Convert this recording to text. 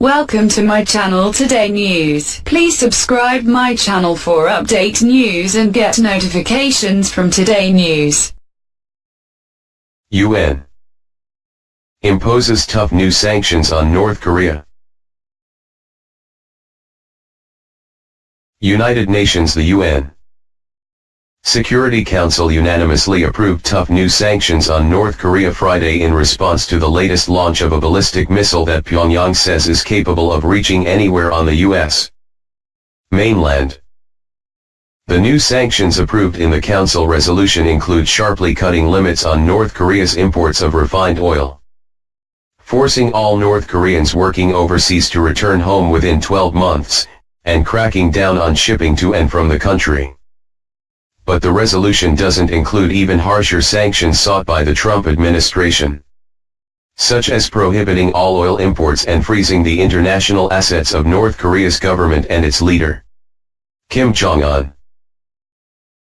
Welcome to my channel Today News. Please subscribe my channel for update news and get notifications from Today News. UN imposes tough new sanctions on North Korea. United Nations The UN Security Council unanimously approved tough new sanctions on North Korea Friday in response to the latest launch of a ballistic missile that Pyongyang says is capable of reaching anywhere on the U.S. mainland. The new sanctions approved in the Council resolution include sharply cutting limits on North Korea's imports of refined oil, forcing all North Koreans working overseas to return home within 12 months, and cracking down on shipping to and from the country but the resolution doesn't include even harsher sanctions sought by the Trump administration. Such as prohibiting all oil imports and freezing the international assets of North Korea's government and its leader, Kim Jong-un.